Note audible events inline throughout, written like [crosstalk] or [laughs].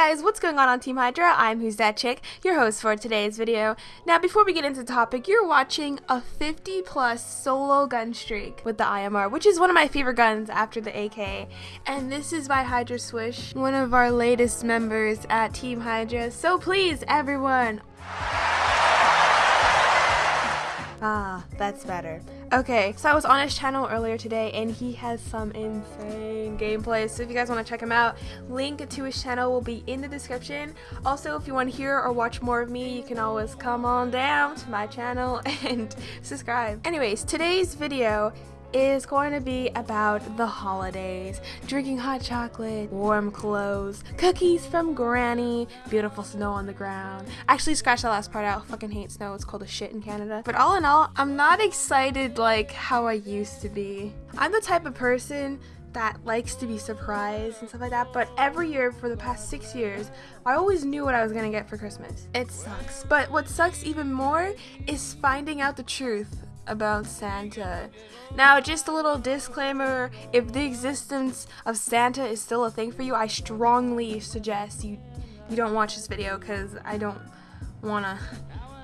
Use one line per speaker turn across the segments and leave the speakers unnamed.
guys, what's going on on Team Hydra? I'm Who's That Chick, your host for today's video. Now before we get into the topic, you're watching a 50 plus solo gun streak with the IMR, which is one of my favorite guns after the AK. And this is by Hydra Swish, one of our latest members at Team Hydra. So please, everyone, Ah, that's better. Okay, so I was on his channel earlier today and he has some insane gameplay. So if you guys want to check him out, link to his channel will be in the description. Also, if you want to hear or watch more of me, you can always come on down to my channel [laughs] and subscribe. Anyways, today's video is going to be about the holidays, drinking hot chocolate, warm clothes, cookies from granny, beautiful snow on the ground. Actually, scratch that last part out. Fucking hate snow. It's cold as shit in Canada. But all in all, I'm not excited like how I used to be. I'm the type of person that likes to be surprised and stuff like that. But every year for the past six years, I always knew what I was gonna get for Christmas. It sucks. But what sucks even more is finding out the truth about Santa. Now, just a little disclaimer if the existence of Santa is still a thing for you, I strongly suggest you you don't watch this video because I don't want to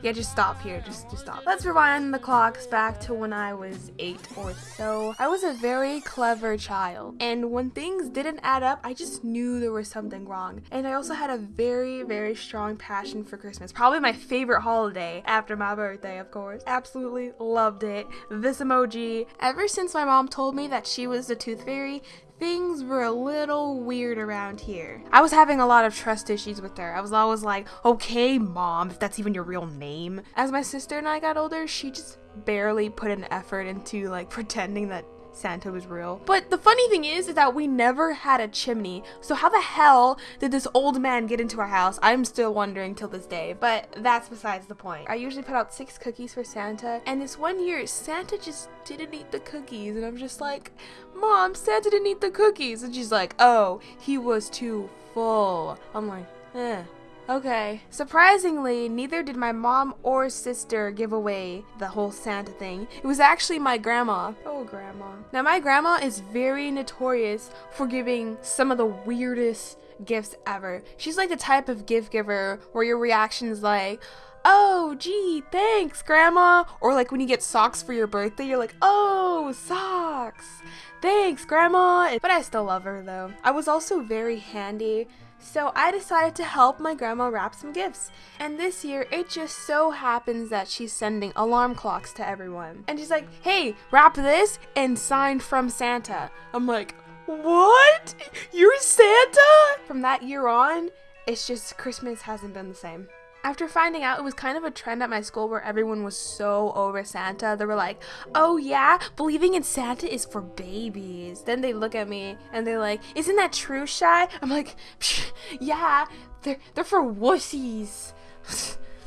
yeah, just stop here. Just, just stop. Let's rewind the clocks back to when I was eight or so. I was a very clever child. And when things didn't add up, I just knew there was something wrong. And I also had a very, very strong passion for Christmas. Probably my favorite holiday after my birthday, of course. Absolutely loved it. This emoji. Ever since my mom told me that she was the tooth fairy, things were a little weird around here. I was having a lot of trust issues with her. I was always like, okay, mom, if that's even your real name. As my sister and I got older, she just barely put an effort into like pretending that Santa was real. But the funny thing is, is that we never had a chimney. So how the hell did this old man get into our house? I'm still wondering till this day, but that's besides the point. I usually put out six cookies for Santa, and this one year, Santa just didn't eat the cookies, and I'm just like, Mom, Santa didn't eat the cookies. And she's like, oh, he was too full. I'm like, eh. Okay. Surprisingly, neither did my mom or sister give away the whole Santa thing. It was actually my grandma. Oh, grandma. Now, my grandma is very notorious for giving some of the weirdest gifts ever. She's like the type of gift giver where your reaction is like, oh, gee, thanks, grandma. Or like when you get socks for your birthday, you're like, oh, socks. Thanks, grandma. But I still love her though. I was also very handy so I decided to help my grandma wrap some gifts. And this year, it just so happens that she's sending alarm clocks to everyone. And she's like, hey, wrap this and sign from Santa. I'm like, what? You're Santa? From that year on, it's just Christmas hasn't been the same. After finding out it was kind of a trend at my school where everyone was so over Santa, they were like, oh yeah, believing in Santa is for babies. Then they look at me and they're like, isn't that true, Shy? I'm like, yeah, they're, they're for wussies.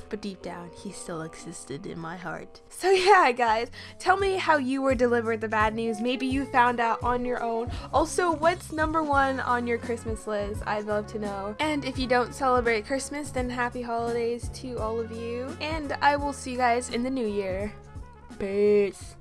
But deep down, he still existed in my heart. So [laughs] yeah, guys, tell me how you were delivered the bad news. Maybe you found out on your own. Also, what's number one on your Christmas list? I'd love to know. And if you don't celebrate Christmas, then happy holidays to all of you. And I will see you guys in the new year. Peace.